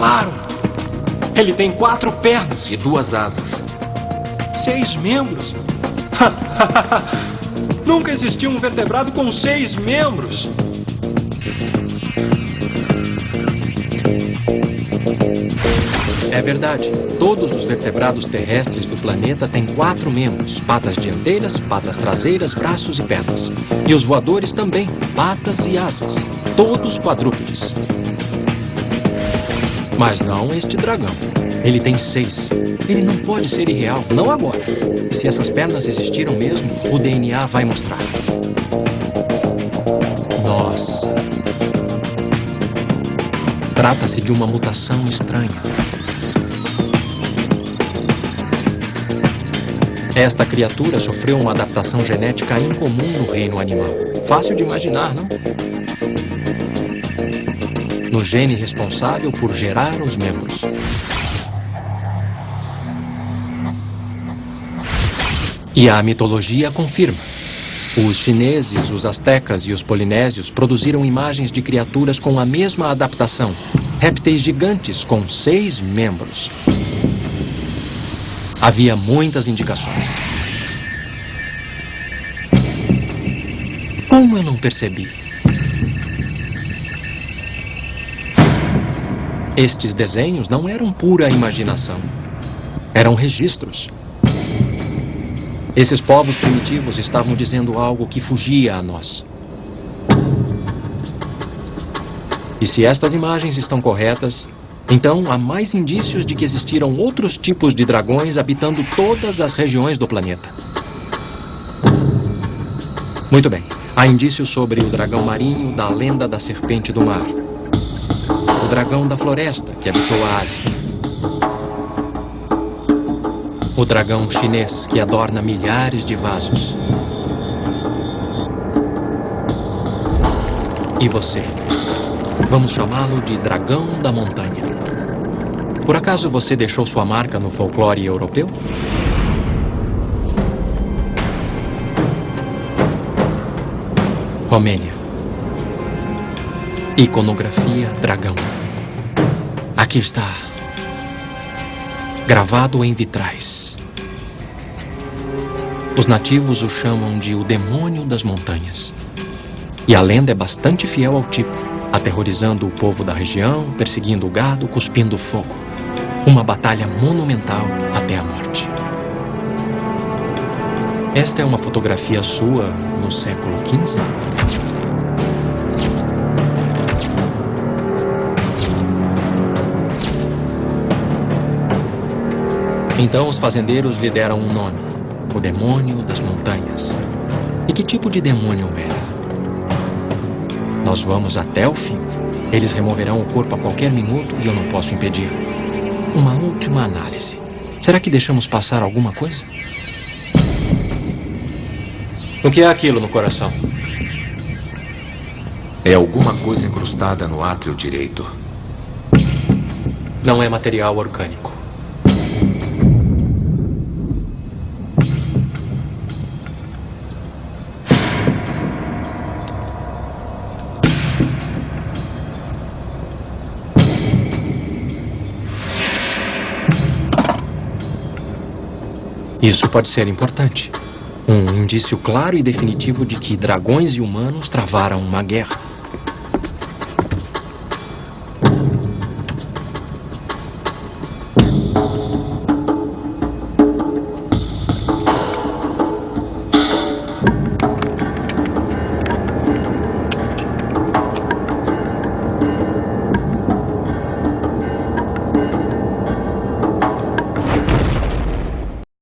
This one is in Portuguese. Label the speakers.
Speaker 1: Claro! Ele tem quatro pernas
Speaker 2: e duas asas.
Speaker 1: Seis membros? Nunca existiu um vertebrado com seis membros.
Speaker 3: É verdade. Todos os vertebrados terrestres do planeta têm quatro membros: patas dianteiras, patas traseiras, braços e pernas. E os voadores também, patas e asas. Todos quadrúpedes. Mas não este dragão. Ele tem seis. Ele não pode ser irreal, não agora. Se essas pernas existiram mesmo, o DNA vai mostrar. Nossa. Trata-se de uma mutação estranha. Esta criatura sofreu uma adaptação genética incomum no reino animal. Fácil de imaginar, não? No gene responsável por gerar os membros. E a mitologia confirma. Os chineses, os astecas e os polinésios produziram imagens de criaturas com a mesma adaptação. Répteis gigantes com seis membros. Havia muitas indicações. Como eu não percebi? Estes desenhos não eram pura imaginação. Eram registros. Esses povos primitivos estavam dizendo algo que fugia a nós. E se estas imagens estão corretas, então há mais indícios de que existiram outros tipos de dragões habitando todas as regiões do planeta. Muito bem. Há indícios sobre o dragão marinho da lenda da serpente do mar. Dragão da floresta que habitou a Ásia. O dragão chinês que adorna milhares de vasos. E você? Vamos chamá-lo de dragão da montanha. Por acaso você deixou sua marca no folclore europeu? Romênia. Iconografia dragão. Aqui está. Gravado em vitrais. Os nativos o chamam de o demônio das montanhas. E a lenda é bastante fiel ao tipo, aterrorizando o povo da região, perseguindo o gado, cuspindo fogo. Uma batalha monumental até a morte. Esta é uma fotografia sua no século XV? Então os fazendeiros lhe deram um nome: o demônio das montanhas. E que tipo de demônio era? Nós vamos até o fim. Eles removerão o corpo a qualquer minuto e eu não posso impedir. Uma última análise. Será que deixamos passar alguma coisa? O que é aquilo no coração?
Speaker 2: É alguma coisa incrustada no átrio direito.
Speaker 3: Não é material orgânico. Isso pode ser importante. Um indício claro e definitivo de que dragões e humanos travaram uma guerra.